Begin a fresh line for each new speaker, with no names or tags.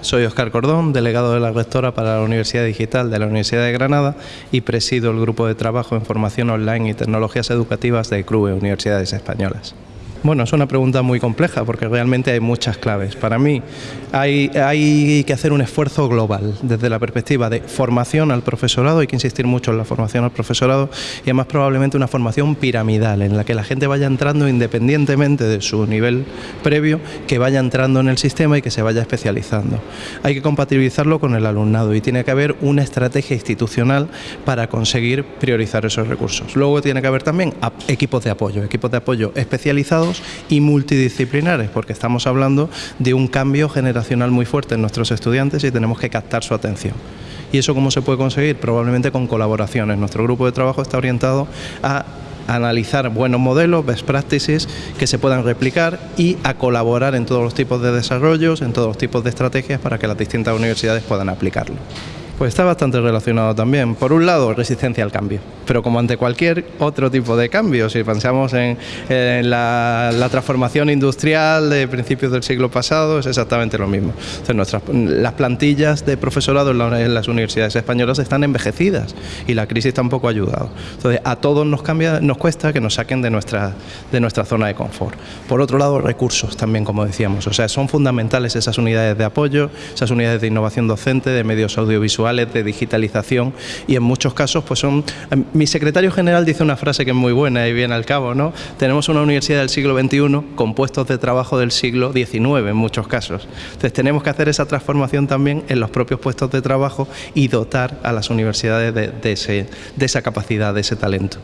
Soy Óscar Cordón, delegado de la rectora para la Universidad Digital de la Universidad de Granada y presido el grupo de trabajo en formación online y tecnologías educativas de CRUE, Universidades Españolas. Bueno, es una pregunta muy compleja porque realmente hay muchas claves. Para mí hay, que hacer un esfuerzo global desde la perspectiva de formación al profesorado, hay que insistir mucho en la formación al profesorado y además probablemente una formación piramidal en la que la gente vaya entrando independientemente de su nivel previo, que vaya entrando en el sistema y que se vaya especializando. Hay que compatibilizarlo con el alumnado y tiene que haber una estrategia institucional para conseguir priorizar esos recursos. Luego tiene que haber también equipos de apoyo, equipos de apoyo especializados y multidisciplinares, porque estamos hablando de un cambio generacional muy fuerte en nuestros estudiantes y tenemos que captar su atención. ¿Y eso cómo se puede conseguir? Probablemente con colaboraciones. Nuestro grupo de trabajo está orientado a analizar buenos modelos, best practices que se puedan replicar y a colaborar en todos los tipos de desarrollos, en todos los tipos de estrategias para que las distintas universidades puedan aplicarlo. Pues está bastante relacionado también. Por un lado, resistencia al cambio, pero como ante cualquier otro tipo de cambio, si pensamos en, la, transformación industrial de principios del siglo pasado, es exactamente lo mismo. nuestras, las plantillas de profesorado en, las universidades españolas están envejecidas y la crisis tampoco ha ayudado. Entonces, a todos nos, cambia, nos cuesta que nos saquen de nuestra, de nuestra zona de confort. Por otro lado, recursos también, como decíamos. O sea, son fundamentales esas unidades de apoyo, esas unidades de innovación docente, de medios audiovisuales, de digitalización y en muchos casos pues son... Mi secretario general dice una frase que es muy buena y viene al cabo, ¿no? Tenemos una universidad del siglo XXI con puestos de trabajo del siglo XIX en muchos casos. Entonces tenemos que hacer esa transformación también en los propios puestos de trabajo y dotar a las universidades de, de esa capacidad, de ese talento.